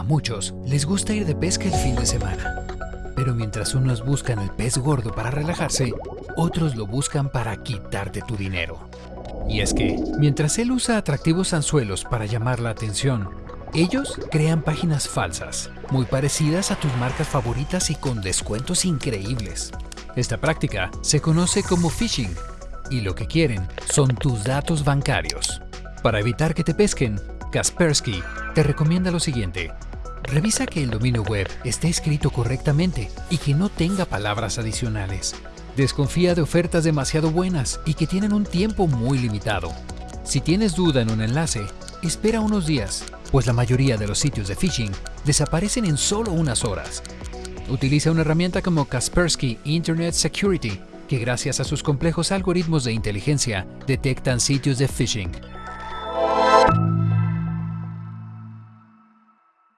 A muchos les gusta ir de pesca el fin de semana. Pero mientras unos buscan el pez gordo para relajarse, otros lo buscan para quitarte tu dinero. Y es que, mientras él usa atractivos anzuelos para llamar la atención, ellos crean páginas falsas, muy parecidas a tus marcas favoritas y con descuentos increíbles. Esta práctica se conoce como phishing y lo que quieren son tus datos bancarios. Para evitar que te pesquen, Kaspersky te recomienda lo siguiente. Revisa que el dominio web esté escrito correctamente y que no tenga palabras adicionales. Desconfía de ofertas demasiado buenas y que tienen un tiempo muy limitado. Si tienes duda en un enlace, espera unos días, pues la mayoría de los sitios de phishing desaparecen en solo unas horas. Utiliza una herramienta como Kaspersky Internet Security, que gracias a sus complejos algoritmos de inteligencia detectan sitios de phishing